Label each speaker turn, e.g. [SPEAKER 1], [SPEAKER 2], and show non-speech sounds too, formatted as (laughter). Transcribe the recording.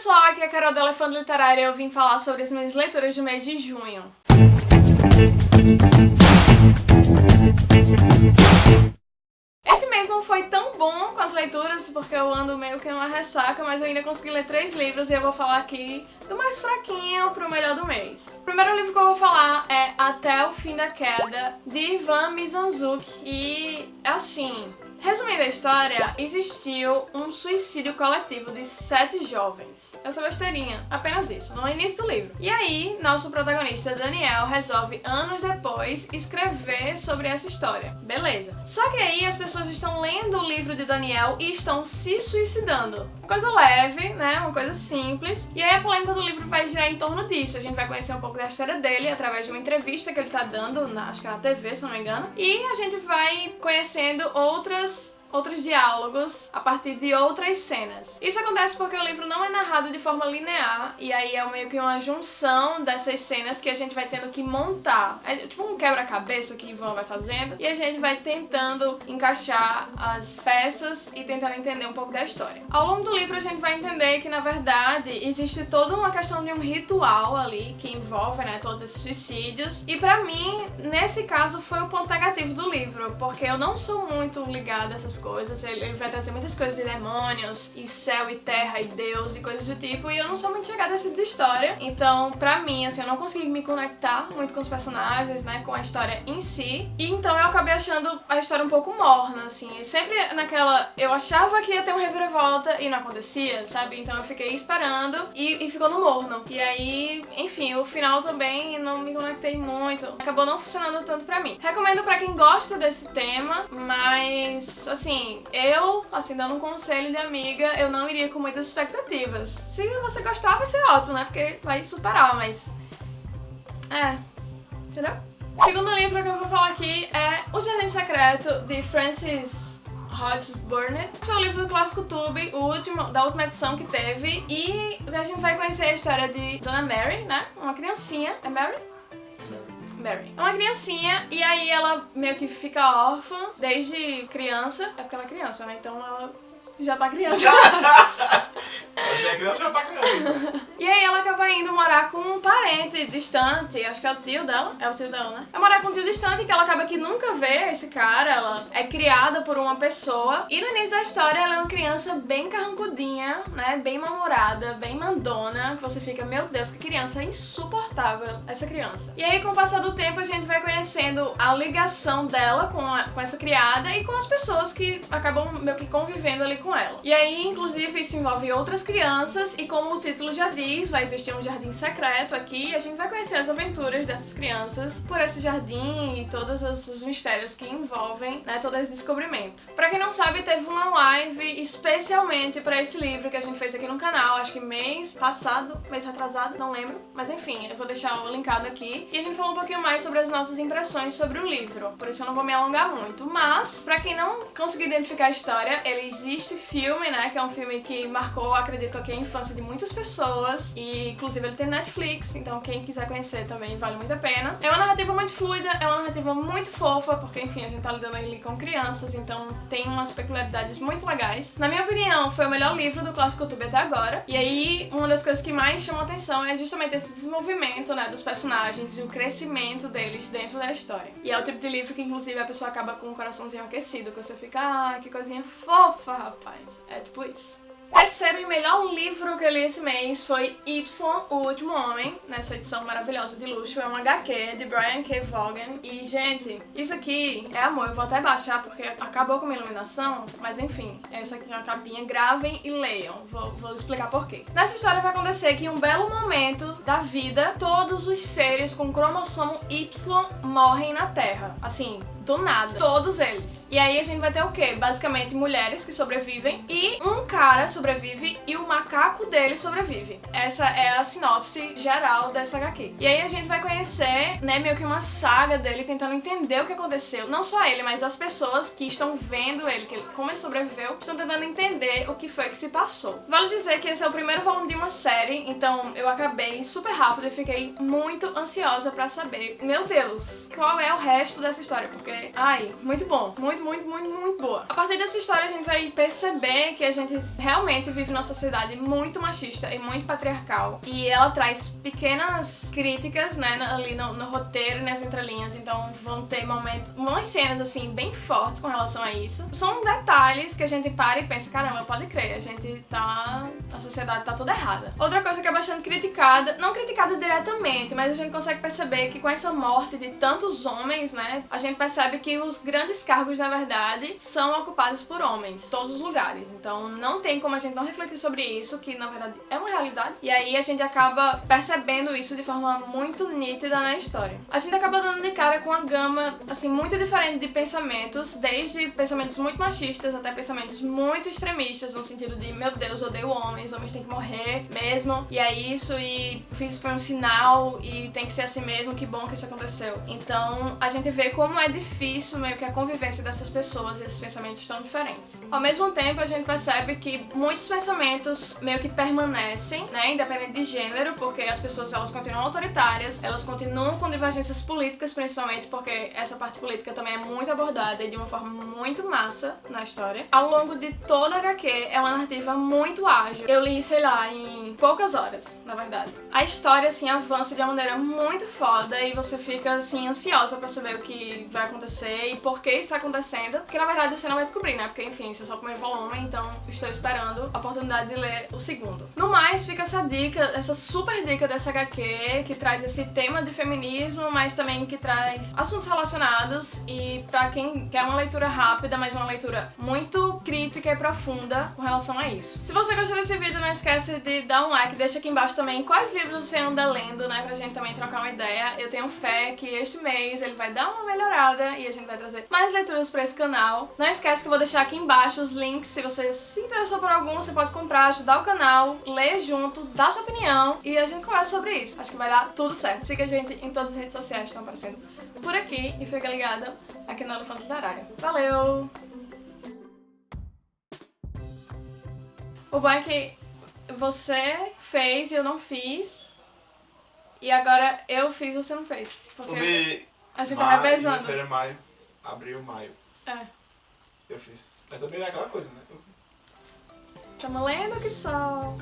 [SPEAKER 1] pessoal, aqui é a Carol do Elefante Literária e eu vim falar sobre as minhas leituras do mês de junho. Esse mês não foi tão bom com as leituras, porque eu ando meio que numa ressaca, mas eu ainda consegui ler três livros e eu vou falar aqui do mais fraquinho pro melhor do mês. O primeiro livro que eu vou falar é Até o Fim da Queda, de Ivan Mizanzuki, e assim... Resumindo a história, existiu um suicídio coletivo de sete jovens. Essa besteirinha, apenas isso, no início do livro. E aí, nosso protagonista Daniel resolve, anos depois, escrever sobre essa história. Beleza. Só que aí as pessoas estão lendo o livro de Daniel e estão se suicidando. Uma coisa leve, né? Uma coisa simples. E aí a polêmica do livro vai girar em torno disso. A gente vai conhecer um pouco da história dele através de uma entrevista que ele tá dando, na, acho que é na TV, se não me engano. E a gente vai conhecendo outras outros diálogos a partir de outras cenas. Isso acontece porque o livro não é narrado de forma linear, e aí é meio que uma junção dessas cenas que a gente vai tendo que montar. É tipo um quebra-cabeça que Ivan vai fazendo, e a gente vai tentando encaixar as peças e tentando entender um pouco da história. Ao longo do livro a gente vai entender que, na verdade, existe toda uma questão de um ritual ali que envolve né, todos esses suicídios, e pra mim, nesse caso, foi o ponto negativo do livro, porque eu não sou muito ligada a essas coisas, ele, ele, vai trazer muitas coisas de demônios, e céu, e terra, e Deus, e coisas do tipo, e eu não sou muito chegada a esse tipo de história, então pra mim, assim, eu não consegui me conectar muito com os personagens, né, com a história em si, e então eu acabei achando a história um pouco morna, assim, sempre naquela, eu achava que ia ter um reviravolta e não acontecia, sabe, então eu fiquei esperando e, e ficou no morno, e aí, enfim, o final também não me conectei muito, acabou não funcionando tanto pra mim. Recomendo pra quem gosta desse tema, mas, assim, assim, eu, assim, dando um conselho de amiga, eu não iria com muitas expectativas. Se você gostar, vai ser ótimo, né? Porque vai superar, mas... É, entendeu? Segundo livro que eu vou falar aqui é O Jardim Secreto, de Francis Hodges Burnett. Esse é o livro do Clássico Tube, o último, da última edição que teve, e a gente vai conhecer a história de Dona Mary, né? Uma criancinha. É Mary? Mary. É uma criancinha e aí ela meio que fica órfã desde criança. É porque ela é criança, né? Então ela já tá criança. (laughs) (laughs)
[SPEAKER 2] é tá
[SPEAKER 1] e aí ela acaba indo morar com um parente distante, acho que é o tio dela. É o tio dela, né? É morar com um tio distante que ela acaba que nunca vê esse cara. Ela é criada por uma pessoa. E no início da história ela é uma criança bem carrancudinha, né? Bem mal-humorada, bem mandona. Você fica, meu Deus, que criança insuportável essa criança. E aí com o passar do tempo a gente vai conhecendo a ligação dela com, a, com essa criada e com as pessoas que acabam meio que convivendo ali com ela. E aí, inclusive, isso envolve outras crianças e como o título já diz, vai existir um jardim secreto aqui e a gente vai conhecer as aventuras dessas crianças por esse jardim e todos os mistérios que envolvem, né, todo esse descobrimento. Pra quem não sabe, teve uma live especialmente pra esse livro que a gente fez aqui no canal, acho que mês passado, mês atrasado, não lembro, mas enfim, eu vou deixar o linkado aqui. E a gente falou um pouquinho mais sobre as nossas impressões sobre o livro, por isso eu não vou me alongar muito, mas pra quem não conseguiu identificar a história, ele existe filme, né, que é um filme que marcou, acredito aqui, a infância de muitas pessoas e inclusive ele tem Netflix, então quem quiser conhecer também vale muito a pena. É uma narrativa muito fluida, é uma narrativa muito fofa, porque enfim, a gente tá lidando ali com crianças, então tem umas peculiaridades muito legais. Na minha opinião, foi o melhor livro do Clássico Tube até agora, e aí uma das coisas que mais chamou atenção é justamente esse desenvolvimento, né, dos personagens e o crescimento deles dentro da história. E é o tipo de livro que inclusive a pessoa acaba com o coraçãozinho aquecido, que você fica, ah, que coisinha fofa, rapaz. É tipo isso. Terceiro e melhor livro que eu li esse mês foi Y, O Último Homem, nessa edição maravilhosa de luxo. É um HQ de Brian K. Vaughan. E, gente, isso aqui é amor. Eu vou até baixar porque acabou com a iluminação, mas enfim, essa aqui é uma capinha. Gravem e leiam. Vou, vou explicar por quê. Nessa história vai acontecer que em um belo momento da vida, todos os seres com cromossomo Y morrem na Terra. Assim, do nada. Todos eles. E aí a gente vai ter o quê? Basicamente mulheres que sobrevivem e um cara sobrevive e o macaco dele sobrevive. Essa é a sinopse geral dessa HQ. E aí a gente vai conhecer, né, meio que uma saga dele tentando entender o que aconteceu. Não só ele, mas as pessoas que estão vendo ele, que ele, como ele sobreviveu, estão tentando entender o que foi que se passou. Vale dizer que esse é o primeiro volume de uma série, então eu acabei super rápido e fiquei muito ansiosa pra saber, meu Deus, qual é o resto dessa história, porque ai, muito bom. Muito, muito, muito, muito boa. A partir dessa história a gente vai perceber que a gente realmente vive numa sociedade muito machista e muito patriarcal. E ela traz pequenas críticas, né, ali no, no roteiro nas entrelinhas. Então vão ter momentos, umas cenas assim, bem fortes com relação a isso. São detalhes que a gente para e pensa, caramba, pode crer, a gente tá. A sociedade tá toda errada. Outra coisa que é bastante criticada, não criticada diretamente, mas a gente consegue perceber que com essa morte de tantos homens, né, a gente percebe que os grandes cargos, na verdade, são ocupados por homens, todos os lugares. Então não tem como a gente não refletir sobre isso, que na verdade é uma realidade. E aí a gente acaba percebendo isso de forma muito nítida na história. A gente acaba dando de cara com uma gama, assim, muito diferente de pensamentos, desde pensamentos muito machistas até pensamentos muito extremistas, no sentido de, meu Deus, odeio homens, homens têm que morrer mesmo, e é isso, e isso foi um sinal, e tem que ser assim mesmo, que bom que isso aconteceu. Então, a gente vê como é difícil meio que a convivência dessas pessoas esses pensamentos tão diferentes. Ao mesmo tempo, a gente percebe que muitos pensamentos meio que permanecem, né, independente de gênero, porque as pessoas elas continuam autoritárias, elas continuam com divergências políticas, principalmente porque essa parte política também é muito abordada e de uma forma muito massa na história. Ao longo de toda a HQ, é uma narrativa muito ágil. Eu li, sei lá, em poucas horas, na verdade. A história, assim, avança de uma maneira muito foda e você fica, assim, ansiosa pra saber o que vai acontecer e por que está acontecendo. Porque, na verdade, você não vai descobrir, né? Porque, enfim, você é só o primeiro volume, então estou esperando a oportunidade de ler o segundo. No mais, fica essa dica, essa super dica dessa HQ, que traz esse tema de feminismo, mas também que traz assuntos relacionados e pra quem quer uma leitura rápida, mas uma leitura muito crítica e profunda com relação a isso. Se você gostou desse vídeo, não esquece de dar um like, deixa aqui embaixo também quais livros você anda lendo, né, pra gente também trocar uma ideia. Eu tenho fé que este mês ele vai dar uma melhorada e a gente vai trazer mais leituras pra esse canal. Não esquece que eu vou deixar aqui embaixo os links, se você se interessou por algum, você pode comprar, ajudar o canal, ler junto, dar sua opinião e a gente conversa sobre isso. Acho que vai dar tudo certo. Siga a gente em todas as redes sociais que estão aparecendo por aqui e fica ligada aqui no Elefante Literário. Valeu! O bom é que você fez e eu não fiz. E agora eu fiz e você não fez. Porque a gente tá
[SPEAKER 2] maio,
[SPEAKER 1] revezando.
[SPEAKER 2] fevereiro, maio, abril, maio.
[SPEAKER 1] É.
[SPEAKER 2] Eu fiz. Mas também é aquela coisa, né?
[SPEAKER 1] Tamo lendo que só.